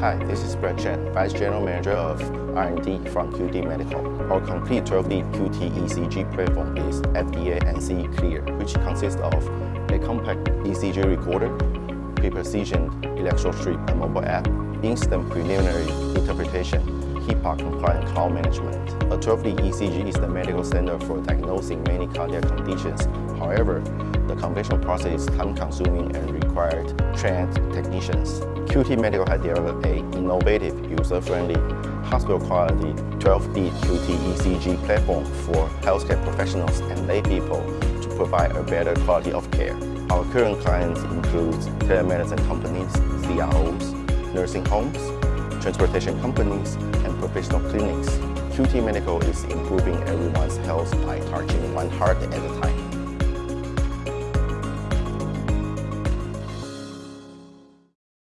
Hi, this is Brett Chen, Vice General Manager of R&D from QT Medical. Our complete 12-lead QT ECG platform is FDA and CE clear, which consists of a compact ECG recorder, pre-precision electrode strip and mobile app, instant preliminary interpretation, HIPAA-compliant cloud management. A 12-lead ECG is the medical standard for diagnosing many cardiac conditions. However, the conventional process is time-consuming and required trained technicians. QT Medical has developed a innovative, user-friendly, hospital-quality 12-lead QT ECG platform for healthcare professionals and lay people to provide a better quality of care. Our current clients include telemedicine companies, CROs, nursing homes, transportation companies, and professional clinics. QT Medical is improving everyone's health by touching one heart at a time.